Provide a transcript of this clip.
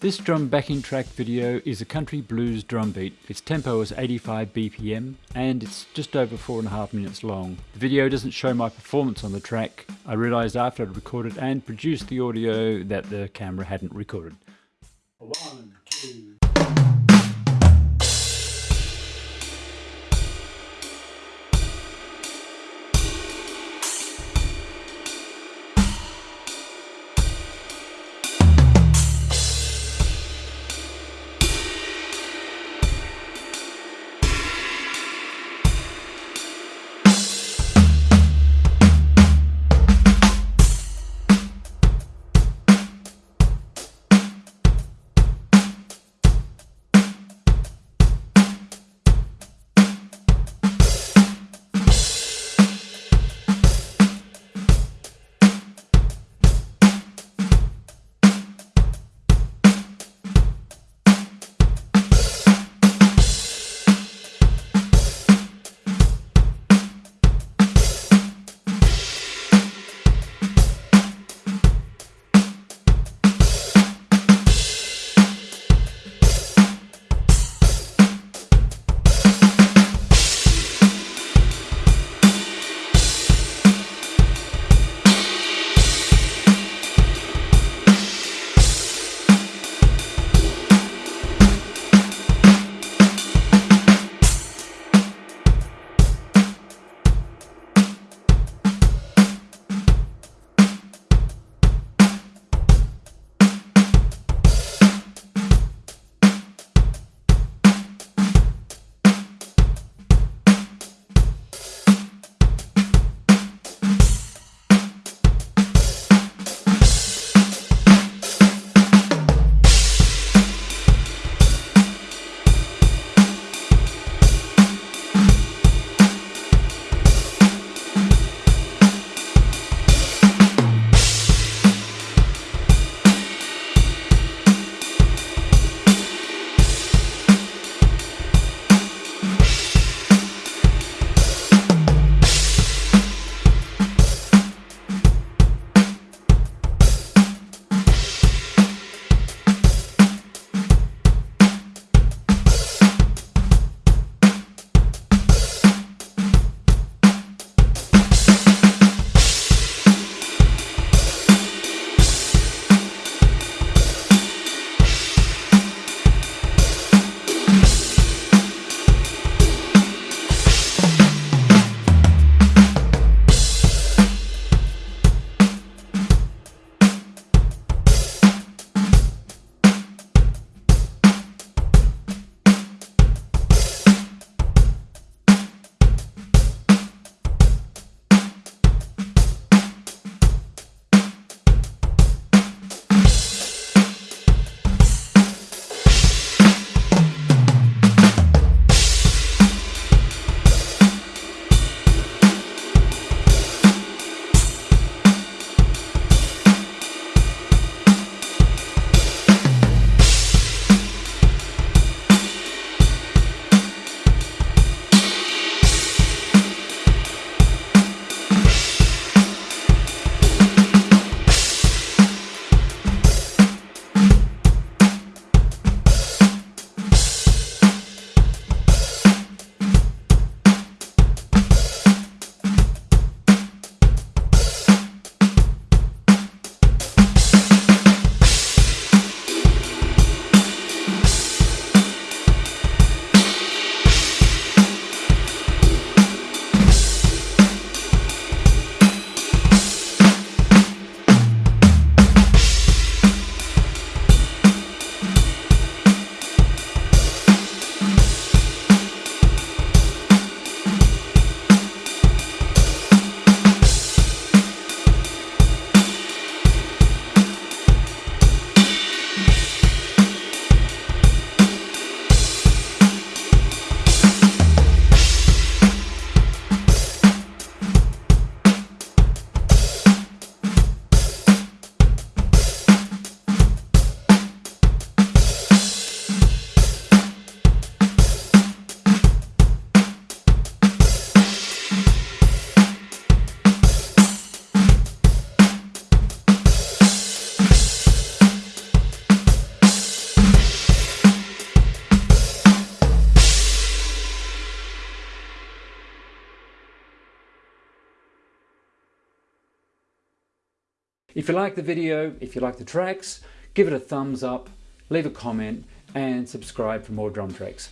This drum backing track video is a country blues drum beat. Its tempo is 85 BPM and it's just over four and a half minutes long. The video doesn't show my performance on the track. I realised after I'd recorded and produced the audio that the camera hadn't recorded. One, two. If you like the video, if you like the tracks, give it a thumbs up, leave a comment and subscribe for more drum tracks.